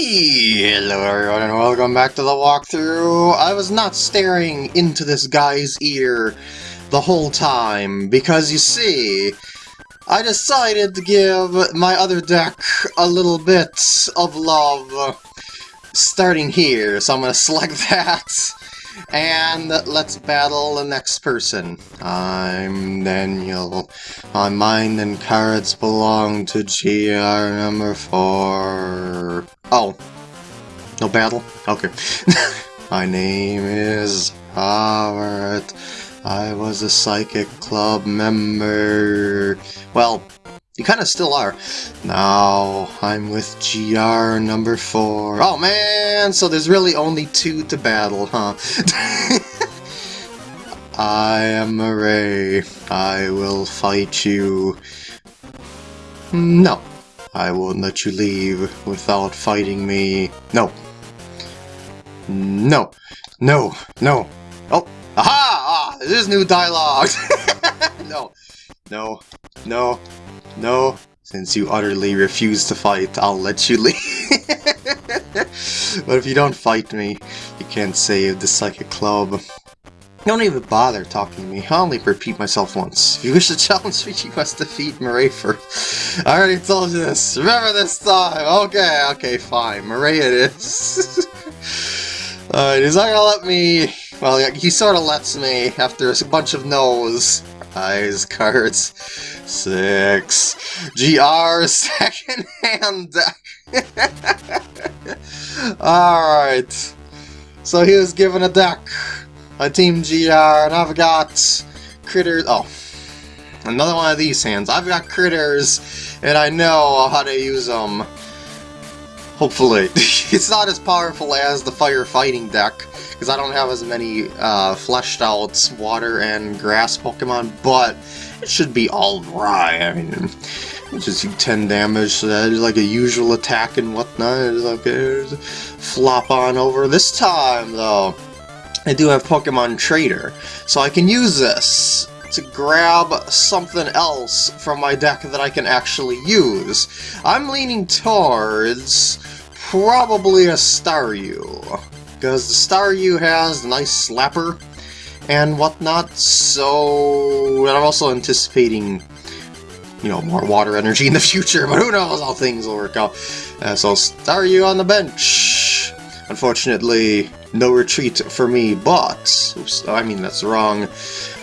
Hello everyone and welcome back to the walkthrough. I was not staring into this guy's ear the whole time because you see, I decided to give my other deck a little bit of love starting here. So I'm going to select that and let's battle the next person. I'm Daniel. My mind and cards belong to GR number 4. Oh. No battle? Okay. My name is Robert. I was a Psychic Club member. Well, you kind of still are. Now, I'm with GR number 4. Oh man, so there's really only two to battle, huh? I am a Ray. I will fight you. No. I won't let you leave without fighting me. No. No. No. No. Oh. Aha! Ah, this is new dialogue! no. No. No. No, since you utterly refuse to fight, I'll let you leave. but if you don't fight me, you can't save the Psychic Club. Don't even bother talking to me. I'll only repeat myself once. If you wish to challenge me, you must defeat Murray first. I already told you this. Remember this time. Okay, okay, fine. Murray it is. Alright, he's not gonna let me... Well, he sort of lets me after a bunch of no's. Eyes, cards, six. GR, second hand deck. Alright. So he was given a deck. A Team GR, and I've got critters. Oh. Another one of these hands. I've got critters, and I know how to use them. Hopefully. it's not as powerful as the firefighting deck, because I don't have as many uh, fleshed out water and grass Pokemon, but it should be alright. I mean, just 10 damage, so that is like a usual attack and whatnot. It's okay, flop on over. This time, though, I do have Pokemon Trader, so I can use this to grab something else from my deck that I can actually use. I'm leaning towards probably a Staryu because the Staryu has a nice slapper and whatnot, so... And I'm also anticipating, you know, more water energy in the future, but who knows how things will work out. Uh, so Staryu on the bench. Unfortunately, no retreat for me, but... Oops, I mean, that's wrong.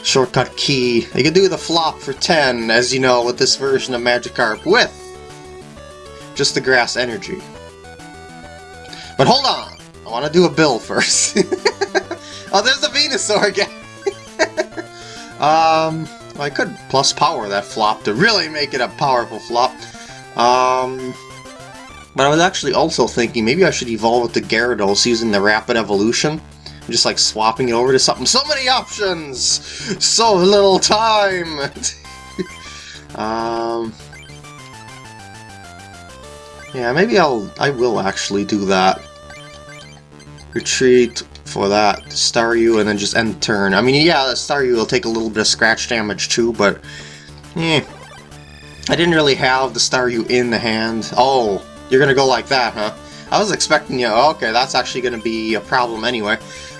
Shortcut key. You can do the flop for 10, as you know, with this version of Magikarp with just the grass energy. But hold on! I want to do a bill first. Oh, there's the Venusaur again! um, I could plus power that flop to really make it a powerful flop. Um, but I was actually also thinking maybe I should evolve with the Gyarados using the Rapid Evolution. Just like swapping it over to something. So many options! So little time! um... Yeah, maybe I'll... I will actually do that retreat for that Staryu and then just end turn. I mean, yeah, Staryu will take a little bit of scratch damage too, but eh. I didn't really have the Staryu in the hand. Oh, you're gonna go like that, huh? I was expecting you, okay, that's actually gonna be a problem anyway.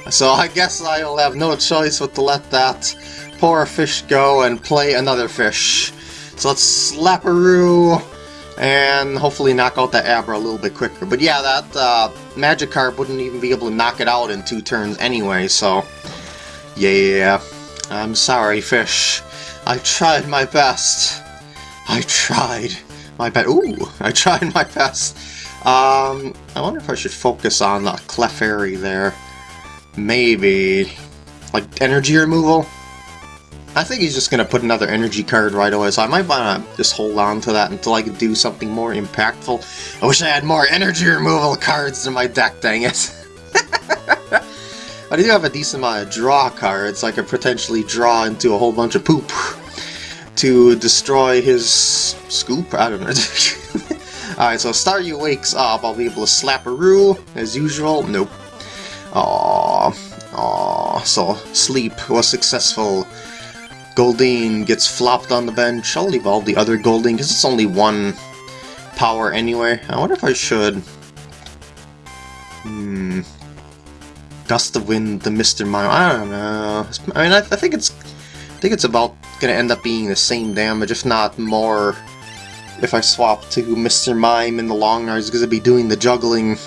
So I guess I'll have no choice but to let that poor fish go and play another fish. So let's Slapperoo and hopefully knock out that Abra a little bit quicker. But yeah, that uh, Magikarp wouldn't even be able to knock it out in two turns anyway, so yeah, I'm sorry, fish. I tried my best. I tried my best. Ooh, I tried my best. Um, I wonder if I should focus on the Clefairy there. Maybe. Like, energy removal? I think he's just going to put another energy card right away, so I might want to just hold on to that until I can do something more impactful. I wish I had more energy removal cards in my deck, dang it. I do have a decent amount of draw cards, I could potentially draw into a whole bunch of poop to destroy his scoop? I don't know. Alright, so Staryu wakes up, I'll be able to slap a rule as usual. Nope. Aww. Aww. So, sleep was successful. Goldeen gets flopped on the bench. I'll all the other Goldeen because it's only one power anyway. I wonder if I should Hmm. Gust of wind, the Mr. Mime. I don't know. I mean, I, I think it's, I think it's about gonna end up being the same damage, if not more. If I swap to Mr. Mime in the long run, he's gonna be doing the juggling.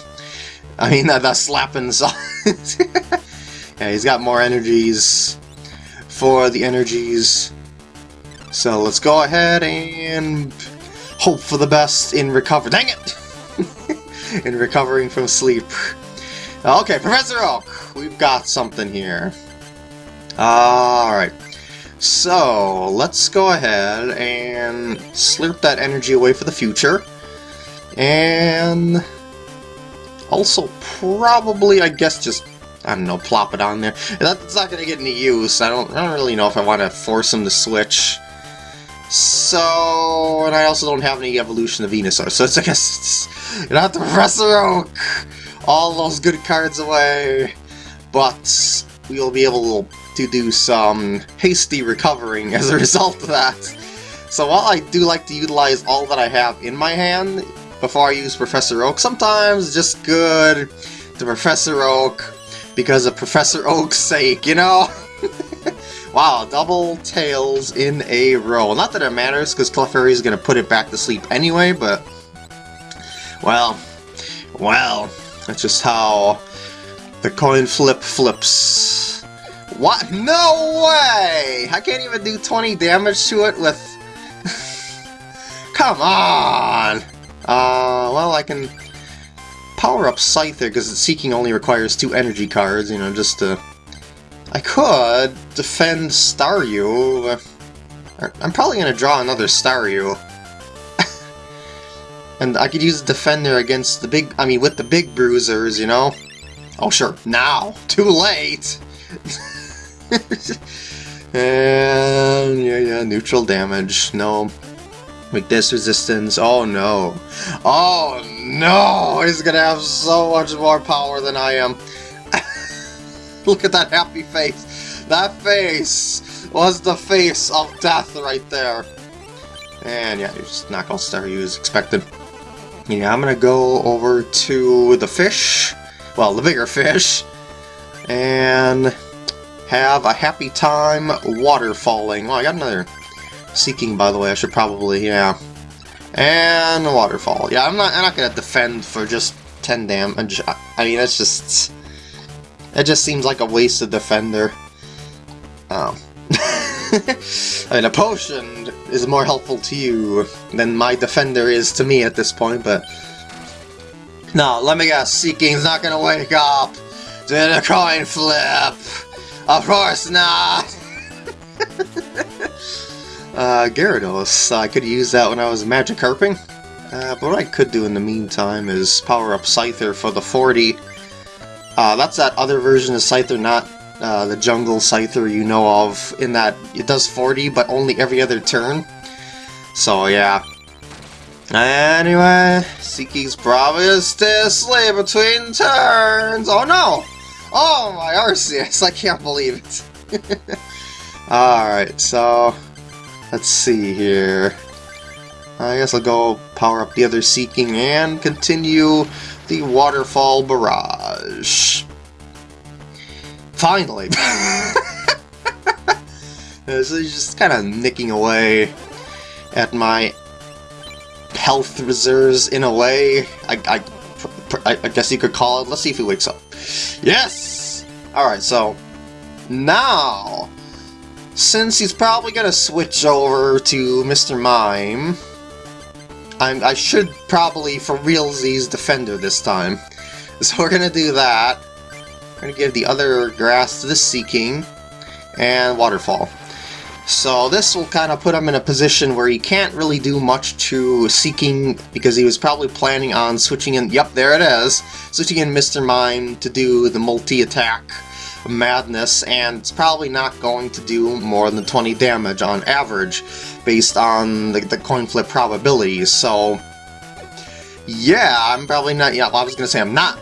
I mean, that, that slapping yeah, he's got more energies for the energies. So let's go ahead and hope for the best in recover. Dang it! in recovering from sleep. Okay, Professor Oak, we've got something here. Alright. So, let's go ahead and slurp that energy away for the future. And also probably, I guess, just, I don't know, plop it on there. That's not going to get any use. I don't, I don't really know if I want to force him to switch. So, and I also don't have any evolution of Venusaur, so it's, I guess, you don't have to Professor Oak all those good cards away, but we'll be able to do some hasty recovering as a result of that. So while I do like to utilize all that I have in my hand before I use Professor Oak, sometimes it's just good to Professor Oak because of Professor Oak's sake, you know? wow, double tails in a row. Not that it matters, because Clefairy is going to put it back to sleep anyway, but... Well, well, that's just how the coin flip flips. What? No way! I can't even do 20 damage to it with... Come on! Uh, well, I can power up Scyther because Seaking only requires two energy cards, you know, just to... I could defend Staryu. I'm probably going to draw another Staryu. And I could use Defender against the big, I mean, with the big bruisers, you know? Oh, sure, now! Too late! and, yeah, yeah, neutral damage, no. Weakness resistance, oh no. Oh no! He's gonna have so much more power than I am. Look at that happy face! That face was the face of death right there. And yeah, you just knock out Staryu as expected. Yeah, I'm gonna go over to the fish, well, the bigger fish, and have a happy time waterfalling. Oh, I got another seeking, by the way. I should probably, yeah. And a waterfall. Yeah, I'm not. I'm not gonna defend for just 10 damage. I mean, it's just. It just seems like a wasted defender. Oh. I mean, a potion is more helpful to you than my defender is to me at this point, but... No, let me guess, Seaking's not gonna wake up to a coin flip! Of course not! uh, Gyarados, I could use that when I was Magikarping. Uh, but what I could do in the meantime is power up Scyther for the 40. Uh, that's that other version of Scyther, not uh, the jungle Scyther you know of, in that it does 40, but only every other turn. So yeah. Anyway, Seaking's probably still asleep between turns. Oh no! Oh my Arceus, I can't believe it. Alright, so let's see here. I guess I'll go power up the other Seaking and continue the Waterfall Barrage. Finally! so he's just kind of nicking away at my health reserves in a way. I, I, I guess you could call it. Let's see if he wakes up. Yes! Alright, so now, since he's probably to switch over to Mr. Mime, I'm, I should probably, for realsies, Defender this time. So we're to do that. We're to give the other grass to the Seaking and Waterfall. So this will kind of put him in a position where he can't really do much to Seaking because he was probably planning on switching in, yep, there it is, switching in Mr. Mime to do the multi-attack madness and it's probably not going to do more than 20 damage on average based on the, the coin flip probabilities. So yeah, I'm probably not, yeah, I was to say I'm not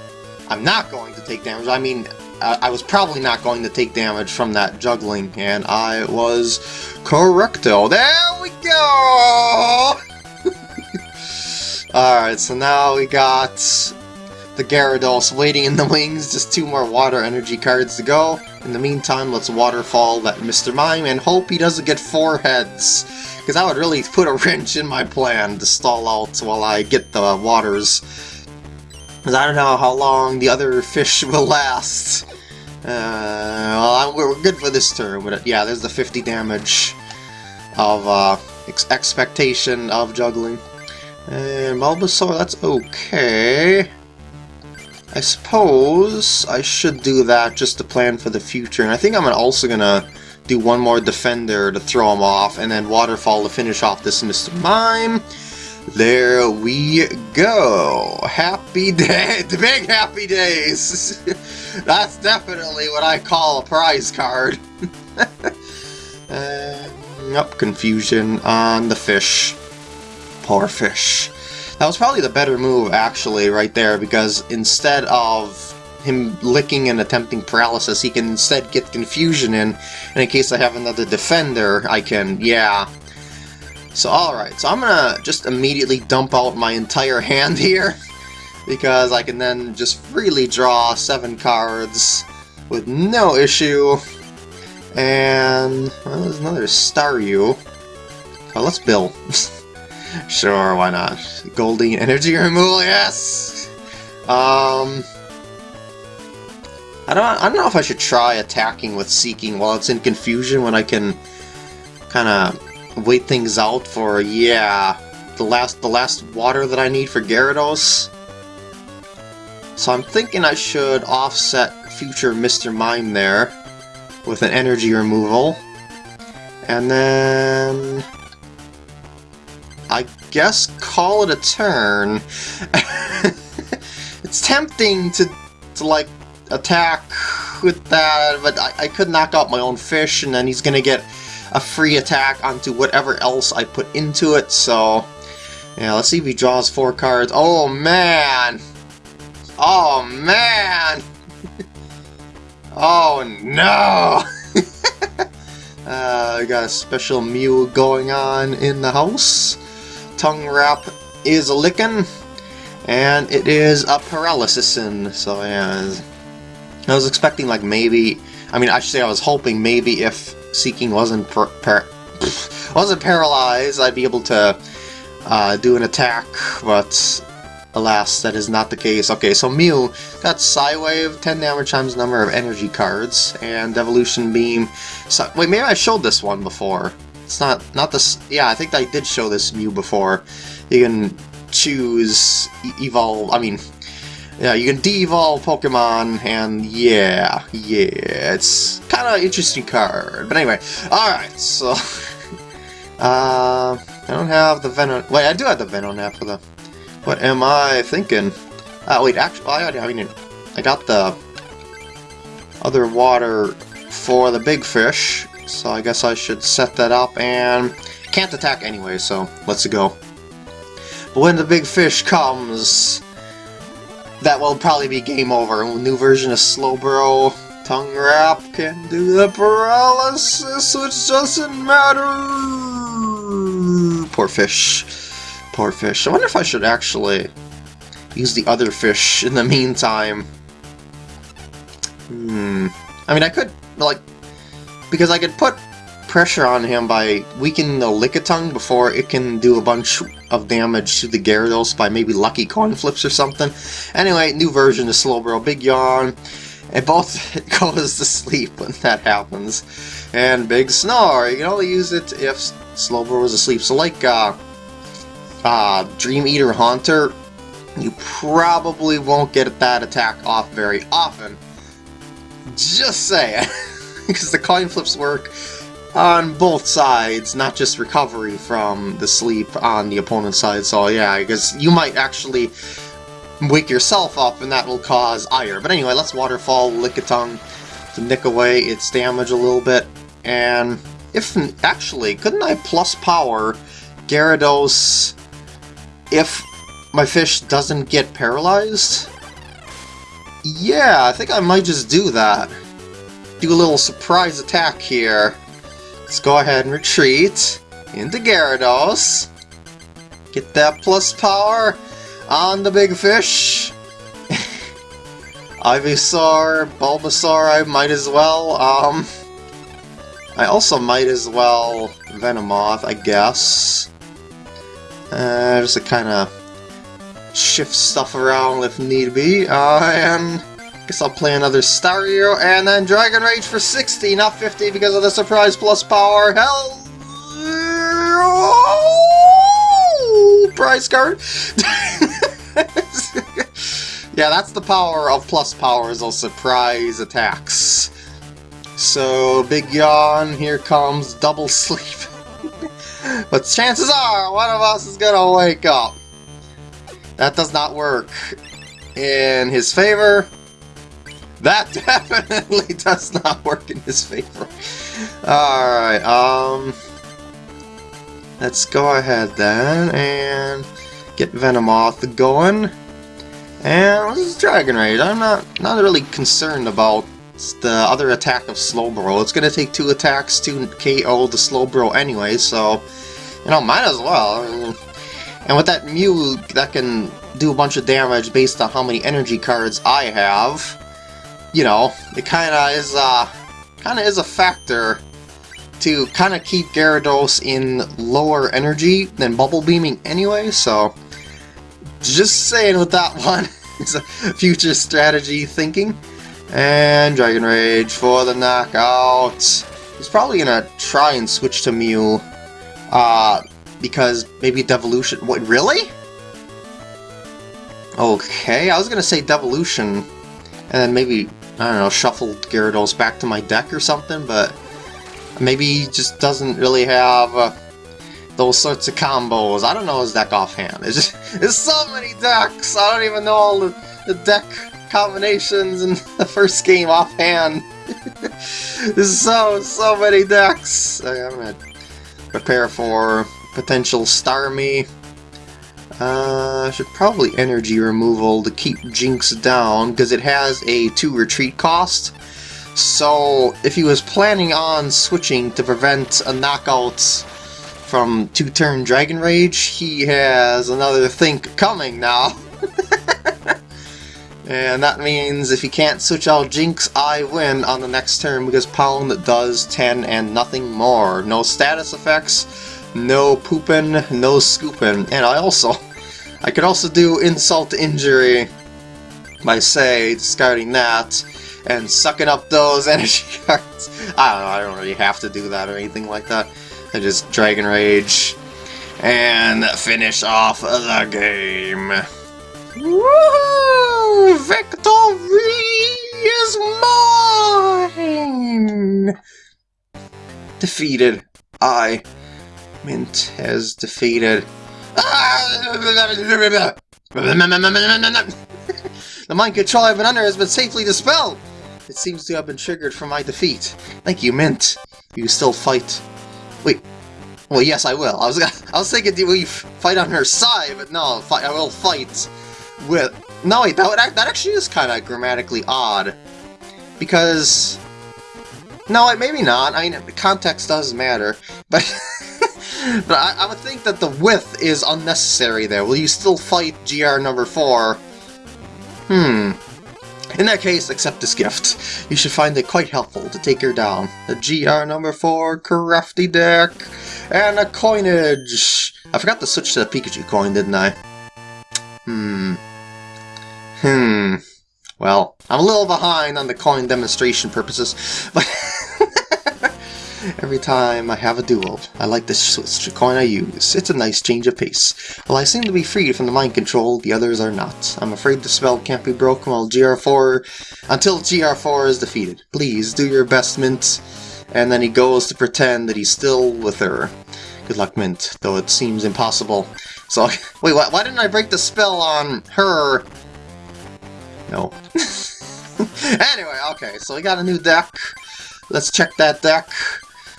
I'm not going to take damage. I mean, I was probably not going to take damage from that juggling, and I was correcto. There we go! Alright, so now we got the Gyarados waiting in the wings, just two more water energy cards to go. In the meantime, let's waterfall that Mr. Mime and hope he doesn't get four heads. Because that would really put a wrench in my plan to stall out while I get the waters. Because I don't know how long the other fish will last. Uh, well, we're good for this turn, but yeah, there's the 50 damage of uh, ex expectation of juggling. And Bulbasaur, that's okay. I suppose I should do that just to plan for the future. And I think I'm also going to do one more Defender to throw him off, and then Waterfall to finish off this Mr. Mime. There we go. Happy day, the big happy days. That's definitely what I call a prize card. uh, up confusion on the fish. Poor fish. That was probably the better move, actually, right there, because instead of him licking and attempting paralysis, he can instead get confusion in, and in case I have another defender, I can, yeah. So alright, so I'm gonna just immediately dump out my entire hand here, because I can then just freely draw seven cards with no issue. And well, there's another Staryu. Oh, let's bill. Sure, why not? Goldeen energy removal, yes! Um... I don't, I don't know if I should try attacking with Seaking while it's in confusion when I can kind of wait things out for, yeah, the last the last water that I need for Gyarados. So I'm thinking I should offset future Mr. Mime there with an energy removal. And then guess call it a turn. it's tempting to, to like, attack with that, but I, I could knock out my own fish, and then he's gonna get a free attack onto whatever else I put into it, so... Yeah, let's see if he draws four cards. Oh, man! Oh, man! oh, no! uh, got a special Mew going on in the house tongue wrap is a licking, and it is a paralysis so yeah. I was expecting like maybe, I mean actually I was hoping maybe if Seaking wasn't par par wasn't paralyzed, I'd be able to uh, do an attack, but alas, that is not the case. Okay, so Mew got Psywave, 10 damage times number of energy cards, and Evolution Beam. So, wait, maybe I showed this one before. It's not, not this, yeah, I think I did show this Mew before. You can choose evolve, I mean, yeah, you can de-evolve Pokemon, and yeah, yeah, it's kind of interesting card. But anyway, alright, so, uh, I don't have the Venom, wait, I do have the Venonat for the, what am I thinking? Uh, wait, actually, I, I mean, I got the other water for the big fish, so I guess I should set that up and can't attack anyway, so let's go. But when the big fish comes, that will probably be game over. New version of Slowbro Tongue Wrap can do the paralysis, which doesn't matter. Poor fish. Poor fish. I wonder if I should actually use the other fish in the meantime. Hmm. I mean, I could, like, because I could put pressure on him by weakening the Lickitung before it can do a bunch of damage to the Gyarados by maybe lucky coin flips or something. Anyway, new version of Slowbro, Big Yawn. It both goes to sleep when that happens. And Big Snore, you can only use it if Slowbro is asleep. So like uh, uh, Dream Eater Haunter, you probably won't get that attack off very often. Just saying. because the coin flips work on both sides, not just recovery from the sleep on the opponent's side. So yeah, because you might actually wake yourself up and that will cause ire. But anyway, let's Waterfall Lickitung to nick away its damage a little bit. And if actually, couldn't I plus power Gyarados if my fish doesn't get paralyzed? Yeah, I think I might just do that do a little surprise attack here. Let's go ahead and retreat into Gyarados. Get that plus power on the big fish. Ivysaur, Bulbasaur, I might as well. Um, I also might as well Venomoth, I guess. Uh, just to kind of shift stuff around if need be. Uh, and guess I'll play another Staryu and then Dragon Rage for 60, not 50 because of the surprise plus power. Hell! Prize card! yeah, that's the power of plus powers, those surprise attacks. So, big yawn, here comes double sleep. but chances are, one of us is gonna wake up. That does not work in his favor. That definitely does not work in his favor. Alright, um... Let's go ahead then and get Venomoth going. And this is Dragon Rage. I'm not, not really concerned about the other attack of Slowbro. It's going to take two attacks to KO the Slowbro anyway, so, you know, might as well. And with that Mew, that can do a bunch of damage based on how many energy cards I have, you know, it kind of is, uh, kind of is a factor to kind of keep Gyarados in lower energy than Bubble Beaming anyway, so just saying with that one, it's a future strategy thinking. And Dragon Rage for the knockout. He's probably gonna try and switch to Mew. Uh, because maybe Devolution... What, really? Okay, I was gonna say Devolution, and then maybe, I don't know, shuffle Gyarados back to my deck or something, but maybe he just doesn't really have uh, those sorts of combos. I don't know his deck offhand. There's just there's so many decks. I don't even know all the, the deck combinations in the first game offhand. There's so, so many decks. I'm gonna prepare for potential Starmie. Uh, should probably energy removal to keep Jynx down, because it has a 2 retreat cost. So, if he was planning on switching to prevent a knockout from 2-turn Dragon Rage, he has another think coming now. And that means if he can't switch out Jynx, I win on the next turn because Pound does 10 and nothing more. No status effects, no pooping, no scooping. And I also, I could also do Insult Injury by, say, discarding that and sucking up those energy cards. I don't know, I don't really have to do that or anything like that. I just Dragon Rage and finish off the game. Woohoo! Victory is mine! Defeated. I. Mint has defeated. the mind control I've been under has been safely dispelled! It seems to have been triggered from my defeat. Thank you, Mint. You still fight. Wait. Well, yes, I will. I was I was thinking, do we fight on her side? But no, I will fight with... No, wait, that, that actually is kind of grammatically odd. Because... No, maybe not. I mean, context does matter. But... but I, I, would think that the width is unnecessary there. Will you still fight GR number 4? Hmm. In that case, accept this gift. You should find it quite helpful to take her down. The GR number 4 crafty deck and a coinage. I forgot to switch to the Pikachu coin, didn't I? Hmm. Hmm. Well, I'm a little behind on the coin demonstration purposes, but every time I have a duel, I like to switch the coin I use. It's a nice change of pace. While I seem to be freed from the mind control, the others are not. I'm afraid the spell can't be broken while GR4 until GR4 is defeated. Please do your best, Mint. And then he goes to pretend that he's still with her. Good luck, Mint, though it seems impossible. So, wait, why, why didn't I break the spell on her no. anyway, okay, so we got a new deck. Let's check that deck,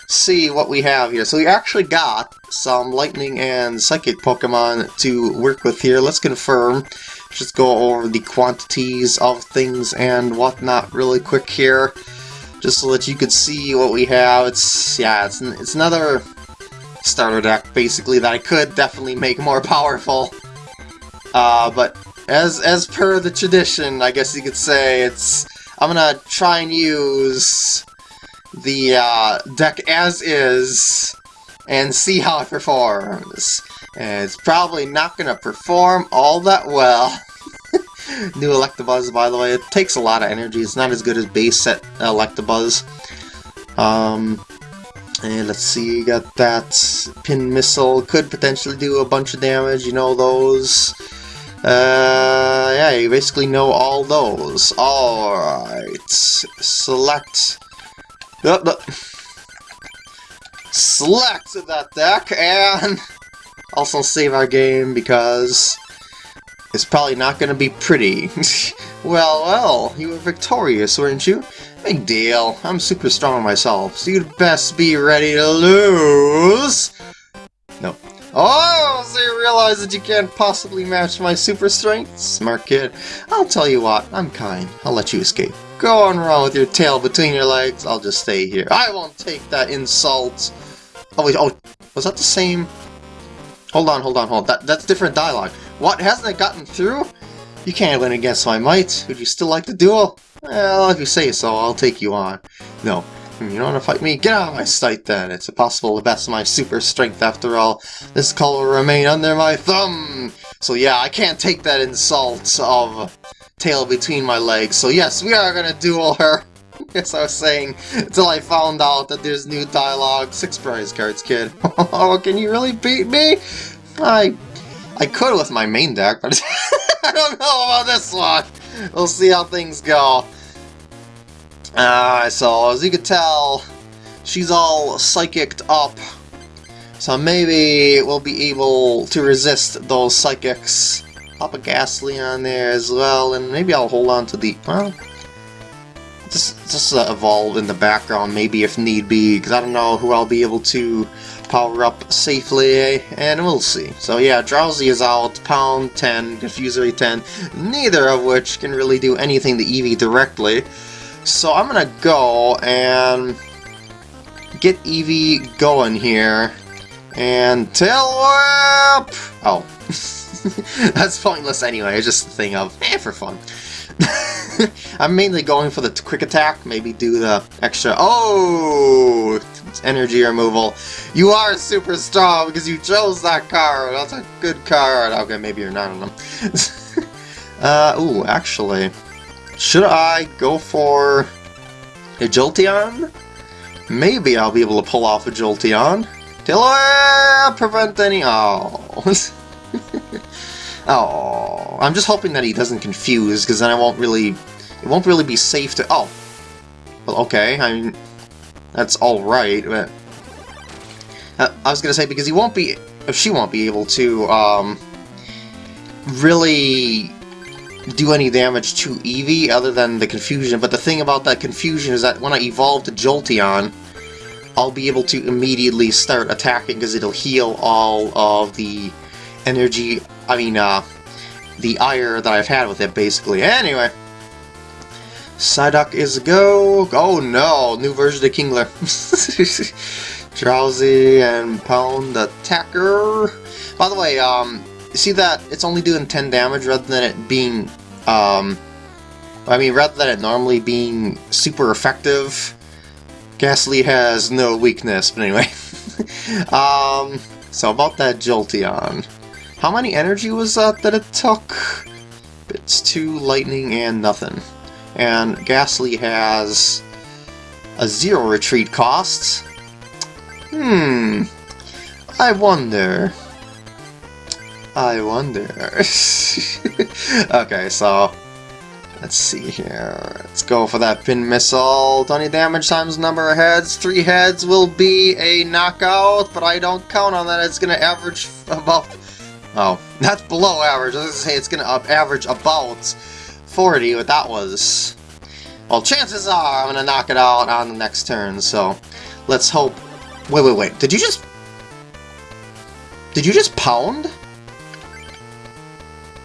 see what we have here. So we actually got some Lightning and Psychic Pokemon to work with here. Let's confirm. Just go over the quantities of things and whatnot really quick here. Just so that you could see what we have. It's, yeah, it's, it's another starter deck, basically, that I could definitely make more powerful. Uh, but as as per the tradition, I guess you could say, it's I'm gonna try and use the uh, deck as is and see how it performs. And it's probably not gonna perform all that well. New Electabuzz, by the way, it takes a lot of energy. It's not as good as base set Electabuzz. Um, and let's see, you got that pin missile, could potentially do a bunch of damage, you know those. Uh, yeah, you basically know all those. Alright, select... Uh, uh, select that deck, and also save our game because it's probably not going to be pretty. well, well, you were victorious, weren't you? Big deal. I'm super strong myself, so you'd best be ready to lose. No. Oh, so you realize that you can't possibly match my super strength? Smart kid. I'll tell you what, I'm kind. I'll let you escape. Go on around with your tail between your legs, I'll just stay here. I won't take that insult. Oh wait, oh, was that the same? Hold on, hold on, hold. That, that's different dialogue. What, hasn't it gotten through? You can't win against my might. Would you still like the duel? Well, if you say so, I'll take you on. No. Hmm, you don't want to fight me? Get out of my sight then. It's impossible to best my super strength after all. This call will remain under my thumb. So yeah, I can't take that insult of tail between my legs. So yes, we are gonna duel her. As I was saying, until I found out that there's new dialogue. Six prize cards, kid. oh, can you really beat me? I I could with my main deck, but I don't know about this one. We'll see how things go. Uh, so, as you can tell, she's all psychicked up. So maybe we'll be able to resist those psychics. Pop a Gastly on there as well, and maybe I'll hold on to the... Well, just, just uh, evolve in the background, maybe if need be, because I don't know who I'll be able to power up safely, and we'll see. So yeah, Drowzee is out, Pound 10, Confuse Ray 10, neither of which can really do anything to Eevee directly. So I'm gonna go and get Eevee going here, and Tail Whip! Oh, that's pointless anyway, it's just a thing of, eh, for fun. I'm mainly going for the quick attack, maybe do the extra, oh, energy removal. You are super strong because you chose that card. That's a good card. Okay, maybe you're not on them. uh, ooh, actually, should I go for a Jolteon? Maybe I'll be able to pull off a Jolteon. Till I prevent any... Oh. Oh. I'm just hoping that he doesn't confuse, because then I won't really... It won't really be safe to... Oh. Well, okay. I mean, that's alright, but... Uh, I was gonna say, because he won't be... If she won't be able to, um... Really do any damage to Eevee other than the confusion, but the thing about that confusion is that when I evolve to Jolteon, I'll be able to immediately start attacking because it'll heal all of the energy, I mean, uh, the ire that I've had with it, basically. Anyway, Psyduck is a go. Oh no, new version of Kingler. Drowzee and Pound Attacker. By the way, um, you see that it's only doing 10 damage rather than it being, um, I mean, rather than it normally being super effective. Gastly has no weakness, but anyway. um, so about that Jolteon. How many energy was that that it took? It's two lightning and nothing and Gastly has a zero retreat cost. Hmm, I wonder. I wonder. okay, so let's see here. Let's go for that pin missile. 20 damage times number of heads. Three heads will be a knockout, but I don't count on that. It's going to average about... Oh, that's below average. I was to say it's to average about 40, but that was... Well, chances are I'm to knock it out on the next turn, so let's hope... Wait, wait, wait. Did you just... Did you just pound?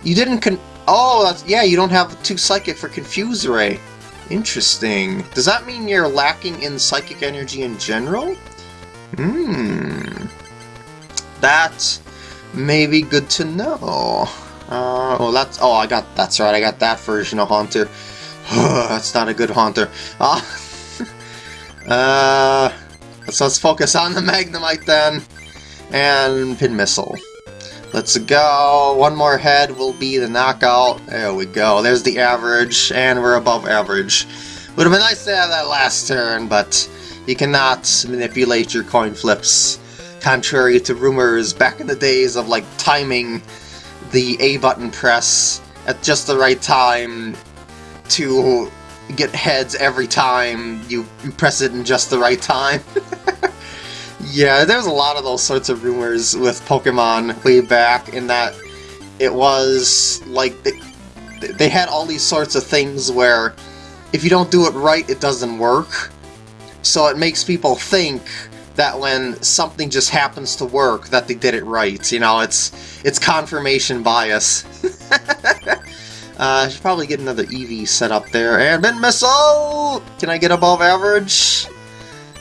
You didn't con... Oh, yeah, you don't have two Psychic for Confuse Ray. Interesting. Does that mean you're lacking in Psychic energy in general? Hmm. That may be good to know. Uh, oh, that's... Oh, I got... That's right, I got that version of Haunter. that's not a good Haunter. Ah. Uh, so let's focus on the Magnemite then. And Pin Missile. Let's go. One more head will be the knockout. There we go. There's the average, and we're above average. Would have been nice to have that last turn, but you cannot manipulate your coin flips. Contrary to rumors back in the days of like timing the A button press at just the right time to get heads every time you, you press it in just the right time. yeah, there's a lot of those sorts of rumors with Pokemon way back in that it was like they, they had all these sorts of things where if you don't do it right, it doesn't work. So it makes people think that when something just happens to work, that they did it right. You know, it's it's confirmation bias. uh, I should probably get another Eevee set up there. And Pin Missile! Can I get above average?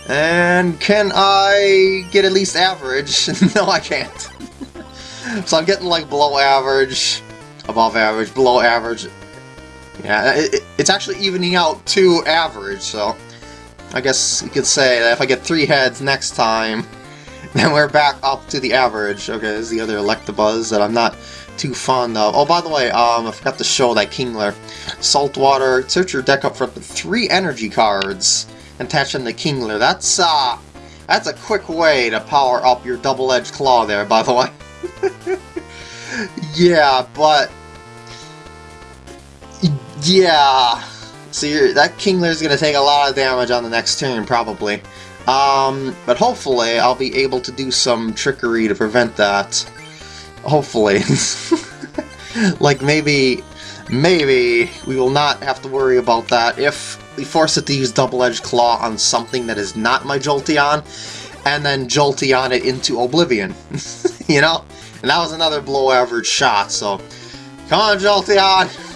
And can I get at least average? no, I can't. so I'm getting like below average, above average, below average. Yeah, it, it's actually evening out to average, so I guess you could say that if I get three heads next time, then we're back up to the average. Okay, this is the other Electabuzz that I'm not too fond of. Oh, by the way, um, I forgot to show that Kingler. Saltwater, search your deck up for three energy cards and attach them to Kingler. That's, uh, that's a quick way to power up your double-edged claw there, by the way. yeah, but yeah. So that Kingler's going to take a lot of damage on the next turn, probably. Um, but hopefully I'll be able to do some trickery to prevent that. Hopefully. like maybe, maybe we will not have to worry about that if we force it to use Double-Edged Claw on something that is not my Jolteon, and then Jolteon it into Oblivion. you know? And that was another below average shot, so... Come on, Jolteon!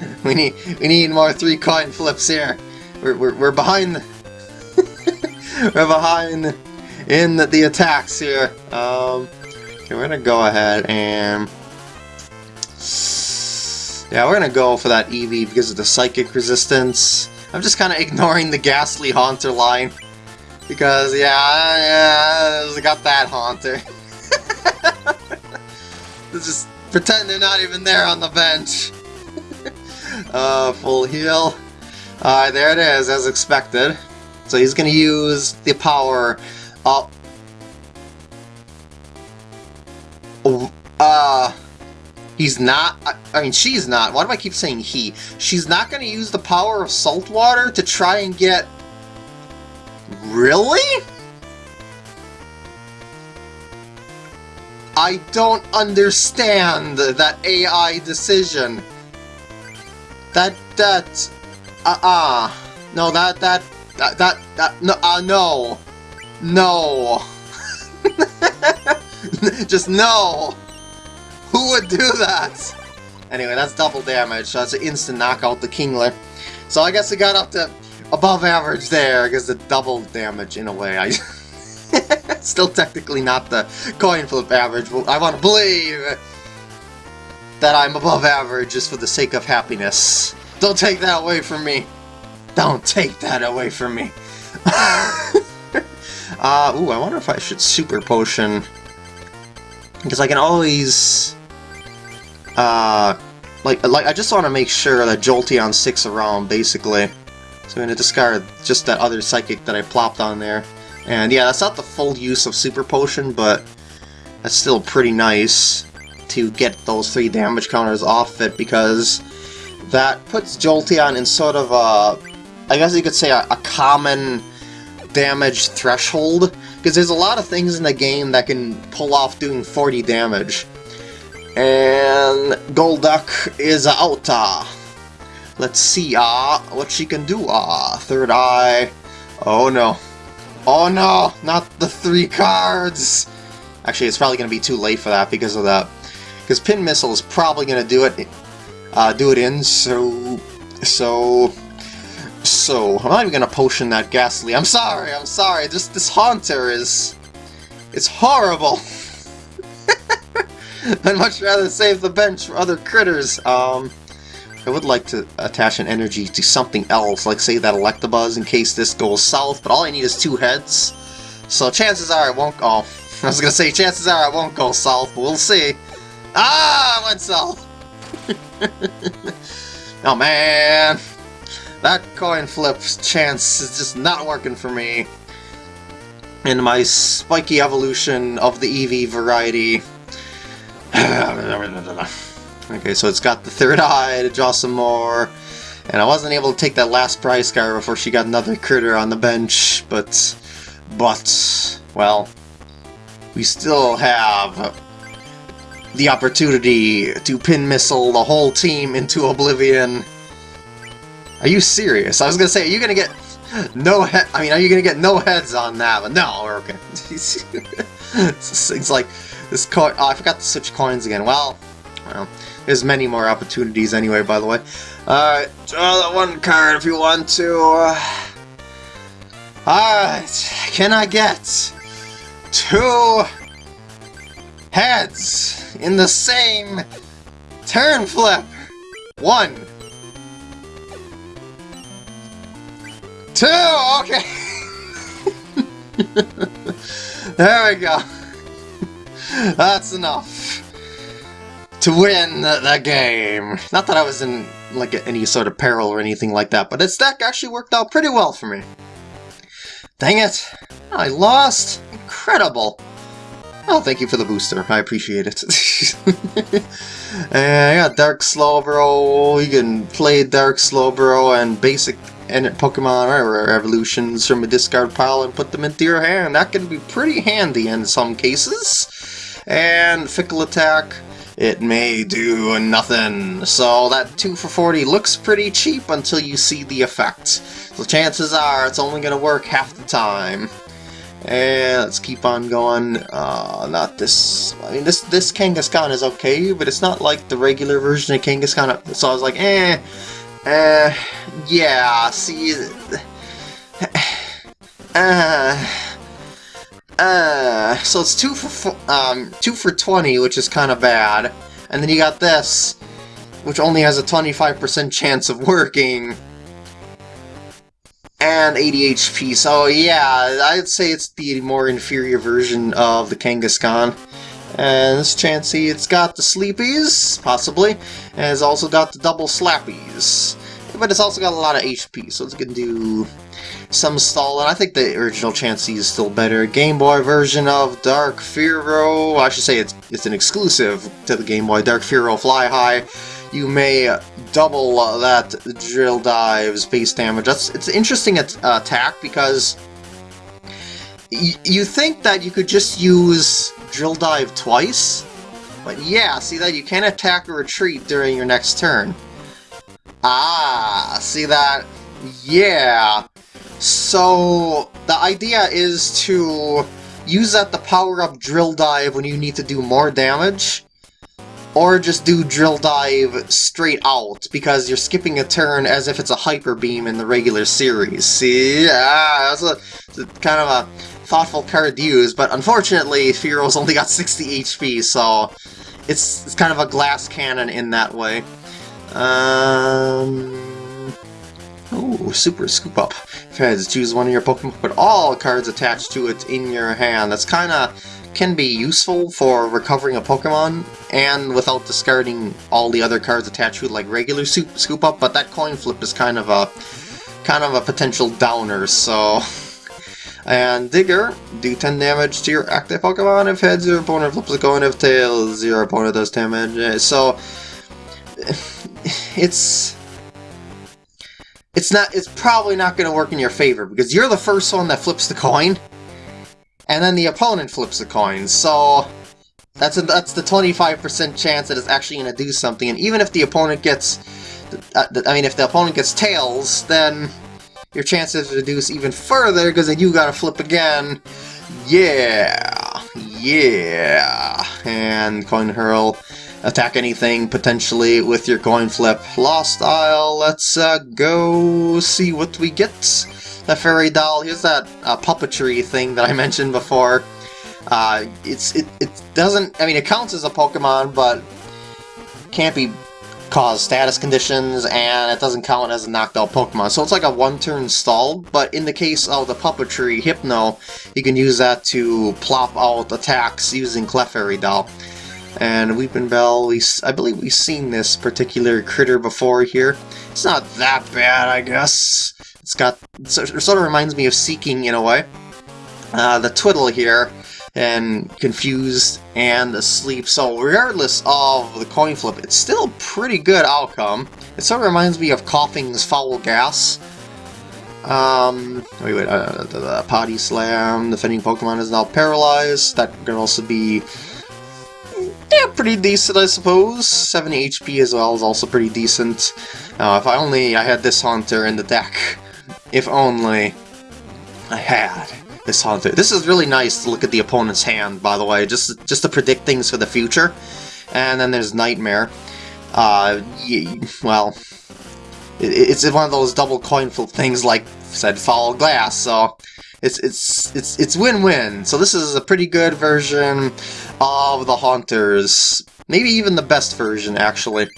we need we need more three coin flips here. We're we're, we're behind. The we're behind in the, the attacks here. Um, okay, we're gonna go ahead and yeah, we're gonna go for that Eevee because of the psychic resistance. I'm just kind of ignoring the Gastly Haunter line because yeah, yeah, I got that Haunter. Let's just pretend they're not even there on the bench. Uh, full heal. Alright, there it is, as expected. So he's gonna use the power up. Uh, he's not, I mean, she's not. Why do I keep saying he? She's not gonna use the power of salt water to try and get... Really? I don't understand that AI decision. That, that, uh-uh. No, that, that, that, that, that, no, uh, no. No. Just no. Who would do that? Anyway, that's double damage, so that's an instant knockout the Kingler. So I guess it got up to above average there, because the double damage in a way. I Still technically not the coin flip average, but I want to believe that I'm above average just for the sake of happiness. Don't take that away from me. Don't take that away from me. uh, ooh, I wonder if I should super potion. Because I can always... Uh, like, like I just want to make sure that Jolteon sticks around, basically. So I'm going to discard just that other Psychic that I plopped on there. And yeah, that's not the full use of Super Potion, but that's still pretty nice to get those three damage counters off it because that puts Jolteon in sort of a, I guess you could say a, a common damage threshold because there's a lot of things in the game that can pull off doing 40 damage. And Golduck is out. Uh, let's see uh, what she can do. Uh, third eye. Oh no. Oh no, not the three cards! Actually, it's probably going to be too late for that because of that because Pin Missile is probably going to do it, uh, do it in, so, so, so, I'm not even going to potion that Gastly. I'm sorry, I'm sorry, this, this Haunter is, it's horrible. I'd much rather save the bench for other critters. Um, I would like to attach an energy to something else, like say that Electabuzz in case this goes south, but all I need is two heads. So chances are it won't go. I was gonna say chances are it won't go south, but we'll see. Ah, south. oh man, that coin flip chance is just not working for me. In my spiky evolution of the Eevee variety. okay, so it's got the third eye to draw some more. And I wasn't able to take that last prize card before she got another critter on the bench, but... But... Well... We still have the opportunity to pin missile the whole team into oblivion. Are you serious? I was gonna say, are you gonna get no head? I mean, are you gonna get no heads on that? But no, we're okay. it's like this coin. Oh, I forgot to switch coins again. Well, well, there's many more opportunities anyway. By the way, alright, draw that one card if you want to. Alright, can I get two in the same turn flip? One. Two, okay. there we go. That's enough to win the, game. Not that I was in like any sort of peril or anything like that, but its deck actually worked out pretty well for me. Dang it! I lost! Incredible! Oh, thank you for the booster. I appreciate it. I got Dark Slowbro. You can play Dark Slowbro and basic and Pokemon or evolutions from a discard pile and put them into your hand. That can be pretty handy in some cases. And Fickle Attack, it may do nothing. So that 2 for 40 looks pretty cheap until you see the effect. So chances are it's only going to work half the time. And let's keep on going. Uh, not this. I mean, this this Kangaskhan is okay, but it's not like the regular version of Kangaskhan. So I was like, eh, eh, yeah. See, uh, uh, so it's two for um, two for 20, which is kind of bad. And then you got this, which only has a 25% chance of working. And 80 HP, so yeah, I'd say it's the more inferior version of the Kangaskhan. And this Chansey, it's got the Sleepies, possibly, and it's also got the double Slappies. But it's also got a lot of HP, so it's to do some and I think the original Chansey is still better. Game Boy version of Dark Fearow, I should say it's, it's an exclusive to the Game Boy, Dark Fearow Fly High. You may double that Drill Dive's base damage. That's It's an interesting uh, attack because you think that you could just use Drill Dive twice, but yeah, see that you can attack or retreat during your next turn. Ah, see that? Yeah. So, the idea is to use that to power up Drill Dive when you need to do more damage, or just do Drill Dive straight out, because you're skipping a turn as if it's a Hyper Beam in the regular series. See? Yeah, that's a, kind of a thoughtful card to use, but unfortunately, Fearow's only got 60 HP, so it's, it's kind of a glass cannon in that way. Um... Oh, Super Scoop Up. Fez, choose one of your Pokemon, put all cards attached to it in your hand. That's kind of can be useful for recovering a Pokemon and without discarding all the other cards attached to it like regular Scoop Up, but that coin flip is kind of a kind of a potential downer, so... And Digger, do 10 damage to your active Pokemon if heads your opponent flips a coin, if tails your opponent does damage. Eh, so, it's it's not it's probably not going to work in your favor because you're the first one that flips the coin and then the opponent flips the coin. So that's a, that's the 25% chance that it's actually going to do something. And even if the opponent gets uh, I mean if the opponent gets tails then your chances reduce even further because then you gotta flip again. Yeah. Yeah. And coin hurl. Attack anything potentially with your coin flip. Lost Isle, let's uh, go see what we get. The fairy doll, here's that uh, puppetry thing that I mentioned before. Uh, it's it, it doesn't, I mean, it counts as a Pokemon, but can't be cause status conditions, and it doesn't count as a knocked out Pokemon. So it's like a one-turn stall, but in the case of the Puppetry Hypno, you can use that to plop out attacks using Clefairy Doll. And Weepinbell, we, I believe we've seen this particular critter before here. It's not that bad, I guess. It's got, it sort of reminds me of Seaking in a way. Uh, the Twiddle here, and confused and asleep. So regardless of the coin flip, it's still pretty good outcome. It sort of reminds me of Koffing's Foul Gas. Um, wait, wait, uh, the, the Body Slam, defending Pokemon is now paralyzed. That can also be yeah, pretty decent, I suppose. 70 HP as well is also pretty decent. Uh, if I only I had this Haunter in the deck. If only I had this Haunter. This is really nice to look at the opponent's hand, by the way, just, just to predict things for the future. And then there's Nightmare. Uh, well, it, it's one of those double coin flip things like said Foul Glass, so it's it's it's it's win-win. So this is a pretty good version of the Haunters. Maybe even the best version, actually.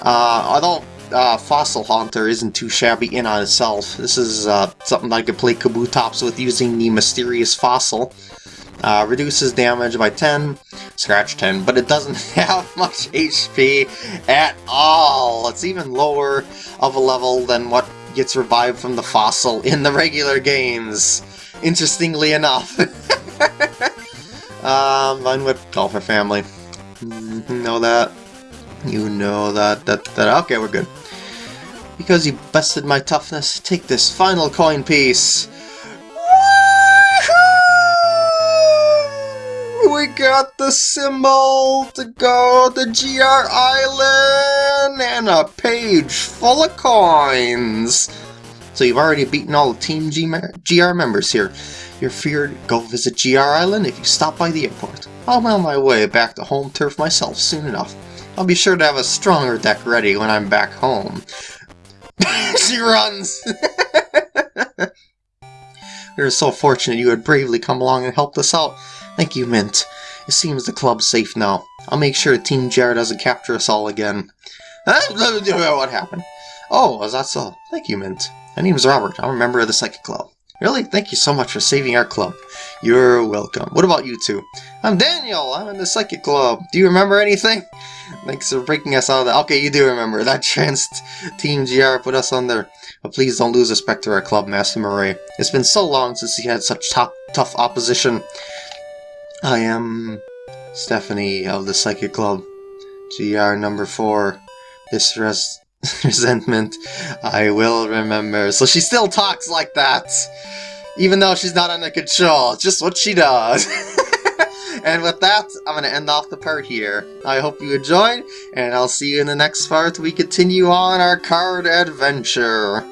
Uh, although uh, Fossil Haunter isn't too shabby in on itself. This is uh, something I could play Kabutops with using the Mysterious Fossil. Uh, reduces damage by 10, scratch 10, but it doesn't have much HP at all. It's even lower of a level than what gets revived from the fossil in the regular games. Interestingly enough. um, Unwhip Golfer family. Mm -hmm, know that. You know that, that, that. Okay, we're good. Because you busted my toughness, take this final coin piece. We got the symbol to go to GR Island and a page full of coins. So you've already beaten all the Team G GR members here. You're feared go visit GR Island if you stop by the airport. I'm on my way back to home turf myself soon enough. I'll be sure to have a stronger deck ready when I'm back home. she runs! we are so fortunate you had bravely come along and helped us out. Thank you, Mint. It seems the club's safe now. I'll make sure Team GR doesn't capture us all again. what happened? Oh, is that so? Thank you, Mint. My name is Robert. I'm a member of the Psychic Club. Really? Thank you so much for saving our club. You're welcome. What about you two? I'm Daniel. I'm in the Psychic Club. Do you remember anything? Thanks for breaking us out of that. Okay, you do remember. That chance Team GR put us under. But please don't lose respect to our club, Master Murray. It's been so long since he had such tough, tough opposition. I am Stephanie of the Psychic Club. GR number 4. This res resentment I will remember. So she still talks like that! Even though she's not under control. It's just what she does. and with that, I'm going to end off the part here. I hope you enjoyed, and I'll see you in the next part we continue on our card adventure.